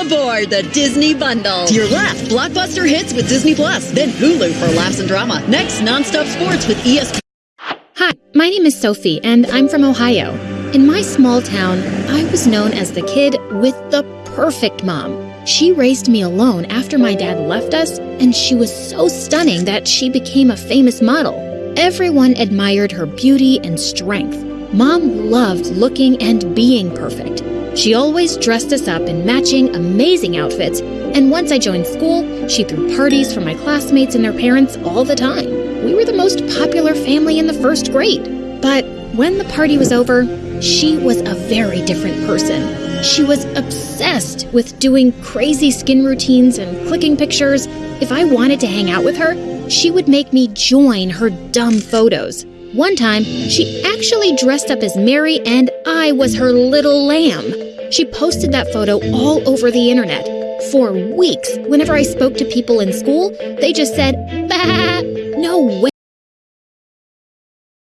aboard the Disney Bundle. To your left, blockbuster hits with Disney Plus, then Hulu for laughs and drama. Next, nonstop sports with ESPN. Hi, my name is Sophie, and I'm from Ohio. In my small town, I was known as the kid with the perfect mom. She raised me alone after my dad left us, and she was so stunning that she became a famous model. Everyone admired her beauty and strength. Mom loved looking and being perfect. She always dressed us up in matching, amazing outfits, and once I joined school, she threw parties for my classmates and their parents all the time. We were the most popular family in the first grade. But when the party was over, she was a very different person. She was obsessed with doing crazy skin routines and clicking pictures. If I wanted to hang out with her, she would make me join her dumb photos. One time, she actually dressed up as Mary and I was her little lamb. She posted that photo all over the internet. For weeks, whenever I spoke to people in school, they just said, bah, no way.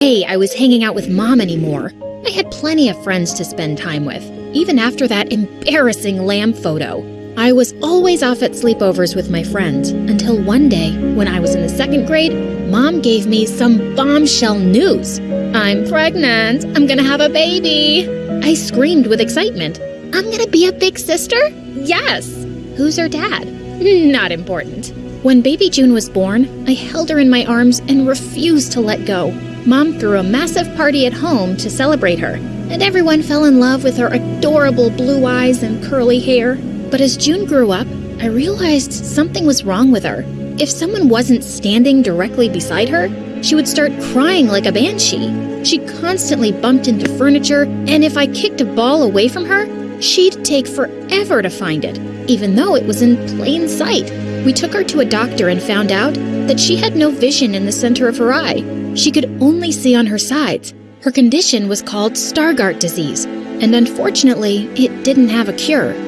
Hey, I was hanging out with mom anymore. I had plenty of friends to spend time with, even after that embarrassing lamb photo. I was always off at sleepovers with my friends until one day, when I was in the second grade, mom gave me some bombshell news. I'm pregnant. I'm gonna have a baby. I screamed with excitement. I'm gonna be a big sister? Yes. Who's her dad? Not important. When baby June was born, I held her in my arms and refused to let go. Mom threw a massive party at home to celebrate her, and everyone fell in love with her adorable blue eyes and curly hair. But as June grew up, I realized something was wrong with her. If someone wasn't standing directly beside her, she would start crying like a banshee. She constantly bumped into furniture, and if I kicked a ball away from her, she'd take forever to find it, even though it was in plain sight. We took her to a doctor and found out that she had no vision in the center of her eye. She could only see on her sides. Her condition was called Stargardt disease, and unfortunately, it didn't have a cure.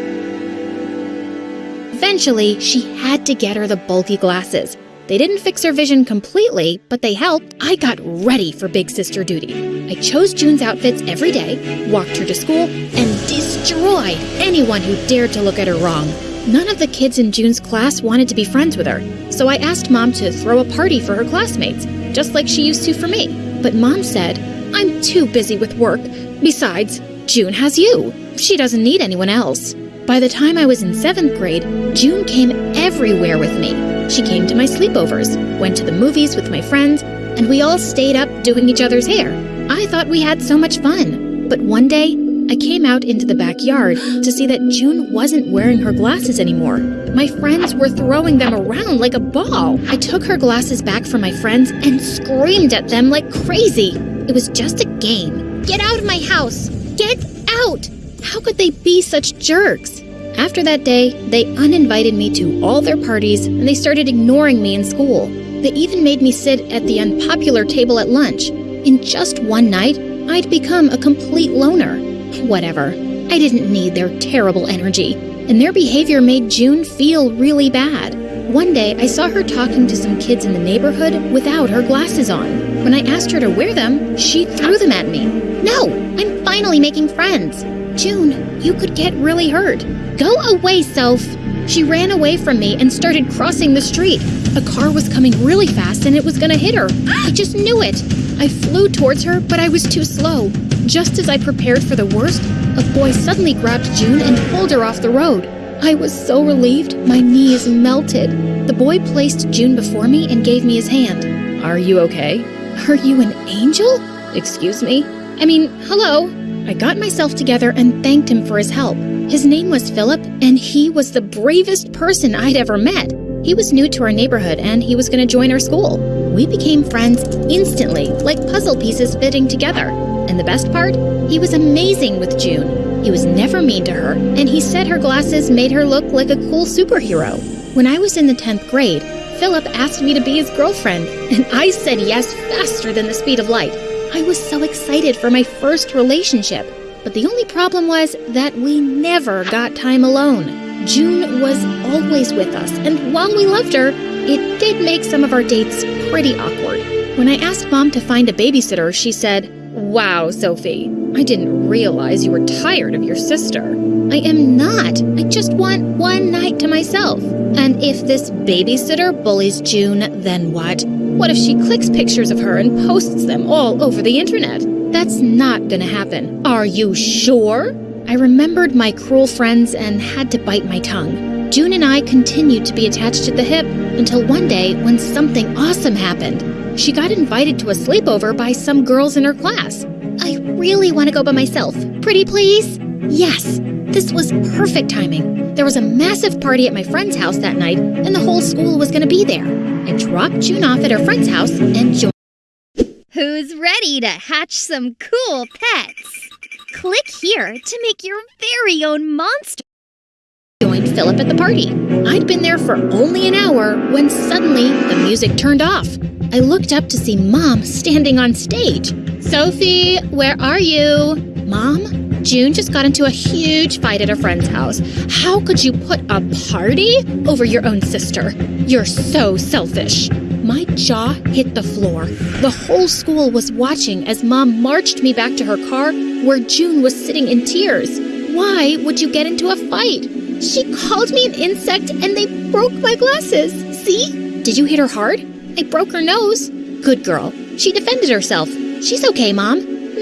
Eventually, she had to get her the bulky glasses. They didn't fix her vision completely, but they helped. I got ready for big sister duty. I chose June's outfits every day, walked her to school, and destroyed anyone who dared to look at her wrong. None of the kids in June's class wanted to be friends with her, so I asked Mom to throw a party for her classmates, just like she used to for me. But Mom said, I'm too busy with work. Besides, June has you. She doesn't need anyone else. By the time I was in seventh grade, June came everywhere with me. She came to my sleepovers, went to the movies with my friends, and we all stayed up doing each other's hair. I thought we had so much fun. But one day, I came out into the backyard to see that June wasn't wearing her glasses anymore. My friends were throwing them around like a ball. I took her glasses back from my friends and screamed at them like crazy. It was just a game. Get out of my house! Get out! How could they be such jerks? After that day, they uninvited me to all their parties and they started ignoring me in school. They even made me sit at the unpopular table at lunch. In just one night, I'd become a complete loner. Whatever. I didn't need their terrible energy, and their behavior made June feel really bad. One day, I saw her talking to some kids in the neighborhood without her glasses on. When I asked her to wear them, she threw them at me. No, I'm finally making friends. June, you could get really hurt. Go away, self! She ran away from me and started crossing the street. A car was coming really fast and it was gonna hit her. I just knew it. I flew towards her, but I was too slow. Just as I prepared for the worst, a boy suddenly grabbed June and pulled her off the road. I was so relieved, my knees melted. The boy placed June before me and gave me his hand. Are you okay? Are you an angel? Excuse me? I mean, hello? I got myself together and thanked him for his help. His name was Philip, and he was the bravest person I'd ever met. He was new to our neighborhood and he was going to join our school. We became friends instantly, like puzzle pieces fitting together. And the best part? He was amazing with June. He was never mean to her, and he said her glasses made her look like a cool superhero. When I was in the 10th grade, Philip asked me to be his girlfriend, and I said yes faster than the speed of light. I was so excited for my first relationship. But the only problem was that we never got time alone. June was always with us, and while we loved her, it did make some of our dates pretty awkward. When I asked Mom to find a babysitter, she said, Wow, Sophie, I didn't realize you were tired of your sister. I am not. I just want one night to myself. And if this babysitter bullies June, then what? What if she clicks pictures of her and posts them all over the internet? That's not gonna happen. Are you sure? I remembered my cruel friends and had to bite my tongue. June and I continued to be attached at the hip until one day when something awesome happened. She got invited to a sleepover by some girls in her class. I really want to go by myself. Pretty please? Yes, this was perfect timing. There was a massive party at my friend's house that night, and the whole school was going to be there. I dropped June off at her friend's house and joined. Who's ready to hatch some cool pets? Click here to make your very own monster. Joined Philip at the party. I'd been there for only an hour when suddenly the music turned off. I looked up to see Mom standing on stage. Sophie, where are you? Mom, June just got into a huge fight at a friend's house. How could you put a party over your own sister? You're so selfish. My jaw hit the floor. The whole school was watching as Mom marched me back to her car where June was sitting in tears. Why would you get into a fight? She called me an insect and they broke my glasses. See? Did you hit her hard? I broke her nose. Good girl. She defended herself. She's okay, Mom.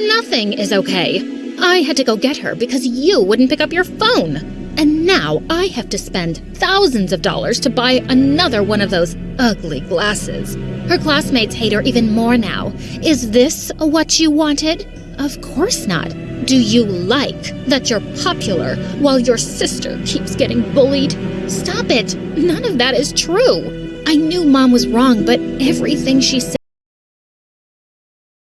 Nothing is okay. I had to go get her because you wouldn't pick up your phone. And now I have to spend thousands of dollars to buy another one of those ugly glasses. Her classmates hate her even more now. Is this what you wanted? Of course not. Do you like that you're popular while your sister keeps getting bullied? Stop it. None of that is true. I knew Mom was wrong, but everything she said